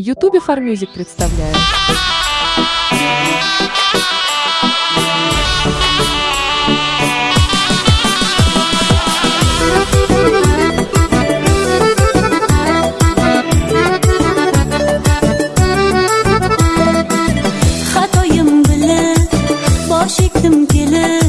Ютубе Фармьюзик представляет. Xatoyim bilib, bosh kelib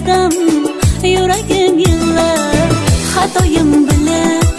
yurdim yuragim yillab xatoyim bilan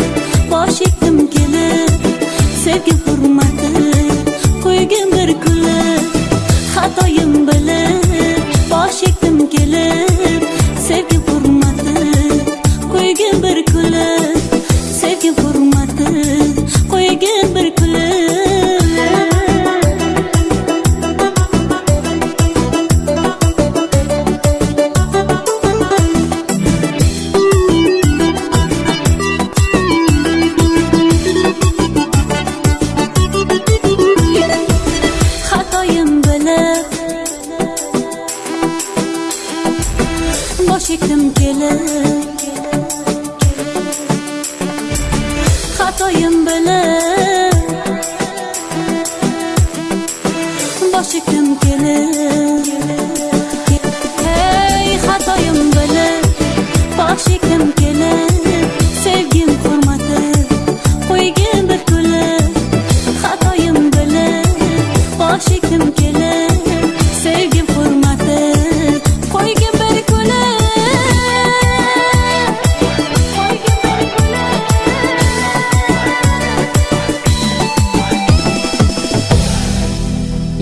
bosh egdim kelib xatoyim bilib bosh egdim kelib hey xatoyim bilib bosh egdim kelib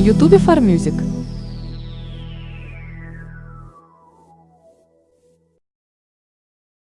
ютубе фармьюзик